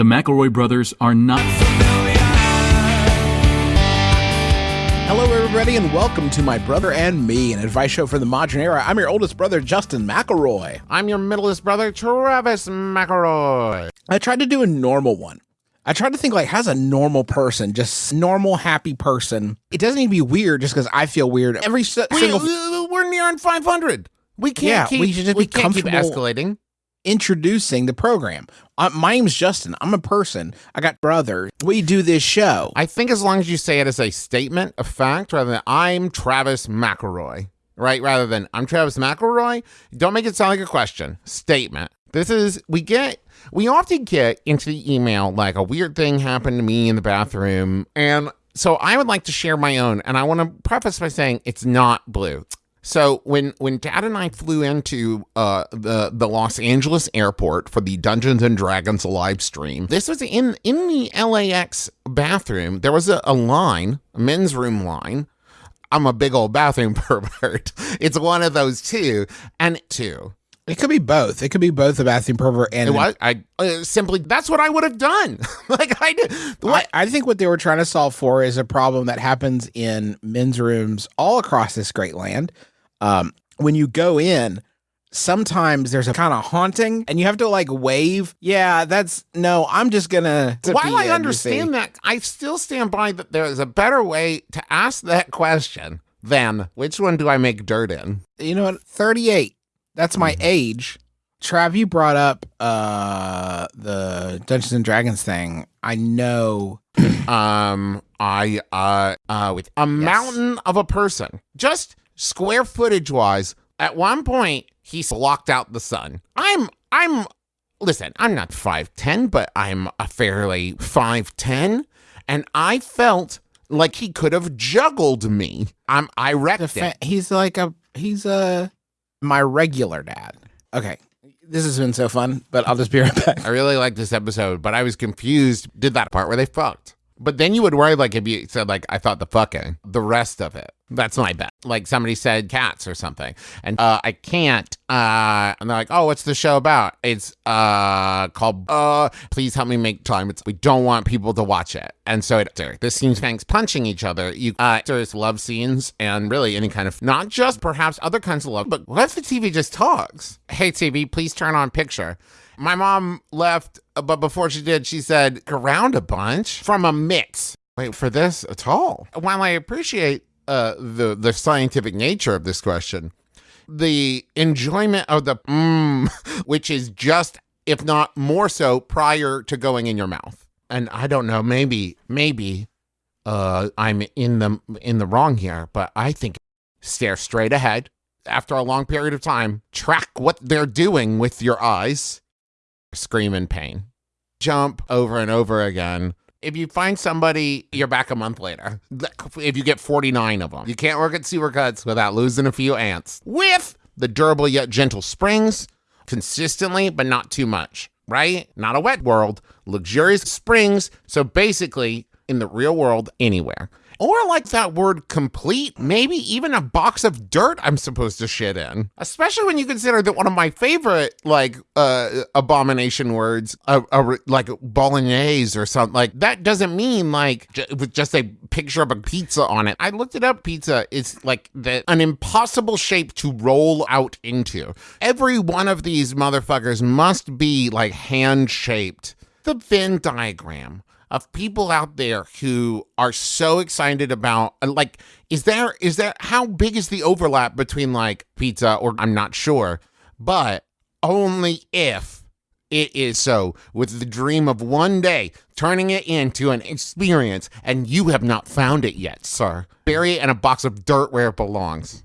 The McElroy brothers are not. Hello, everybody, and welcome to My Brother and Me, an advice show for the modern era. I'm your oldest brother, Justin McElroy. I'm your middleest brother, Travis McElroy. I tried to do a normal one. I tried to think like, how's a normal person, just normal, happy person? It doesn't need to be weird just because I feel weird. Every s- We, single we're nearing 500. We can't Yeah, keep, we should just we be can't keep comfortable. escalating. Introducing the program. Uh, my name's Justin. I'm a person. I got brother. We do this show. I think as long as you say it as a statement, a fact, rather than I'm Travis McElroy, right? Rather than I'm Travis McElroy, don't make it sound like a question. Statement. This is, we get, we often get into the email like a weird thing happened to me in the bathroom. And so I would like to share my own. And I want to preface by saying it's not blue. So when when Dad and I flew into uh, the the Los Angeles airport for the Dungeons and Dragons live stream, this was in in the LAX bathroom. There was a, a line, a men's room line. I'm a big old bathroom pervert. It's one of those two and two. It could be both. It could be both a bathroom pervert and It was I uh, simply that's what I would have done. like I did. What? I, I think what they were trying to solve for is a problem that happens in men's rooms all across this great land. Um, when you go in, sometimes there's a kind of haunting, and you have to like wave. Yeah, that's no. I'm just gonna. While I understand that, I still stand by that there is a better way to ask that question than which one do I make dirt in? you know what? 38. That's my Mm-hmm. age. Trav, you brought up uh the Dungeons and Dragons thing. I know. Um, I uh uh with a mountain of a person, just square footage wise. At one point, he blocked out the sun. I'm I'm listen. I'm not five ten, but I'm a fairly five ten, and I felt like he could have juggled me. I'm I wrecked The it. he's like a he's a my regular dad. Okay. This has been so fun, but I'll just be right back. I really like this episode, but I was confused. Did that part where they fucked? But then you would worry, like, if you said, like, I thought the fucking, the rest of it. That's my bet. Like somebody said cats or something. And uh, I can't. Uh, and they're like, oh, what's the show about? It's uh, called, uh, please help me make time. It's, we don't want people to watch it. And so it, this seems fangs punching each other. You, uh, there's love scenes and really any kind of, not just perhaps other kinds of love, but what if the TV just talks? Hey, TV, please turn on picture. My mom left, uh, but before she did, she said, around a bunch from a mix. Wait for this at all. While I appreciate uh, the the scientific nature of this question, the enjoyment of the mmm, which is just, if not more so, prior to going in your mouth. And I don't know, maybe, maybe uh, I'm in the in the wrong here, but I think stare straight ahead after a long period of time, track what they're doing with your eyes, scream in pain, jump over and over again. If you find somebody, you're back a month later. If you get 49 of them, you can't work at Supercuts without losing a few ants. With the durable yet gentle springs, consistently, but not too much, right? Not a wet world, luxurious springs. So basically, in the real world, anywhere. Or like that word complete, maybe even a box of dirt I'm supposed to shit in. Especially when you consider that one of my favorite like uh abomination words, uh, uh, like bolognese or something like that doesn't mean like j- with just a picture of a pizza on it. I looked it up. Pizza is like the an impossible shape to roll out into. Every one of these motherfuckers must be like hand shaped. The Venn diagram of people out there who are so excited about like is there is there how big is the overlap between like pizza or I'm not sure but only if it is so with the dream of one day turning it into an experience and you have not found it yet sir. Bury it in a box of dirt where it belongs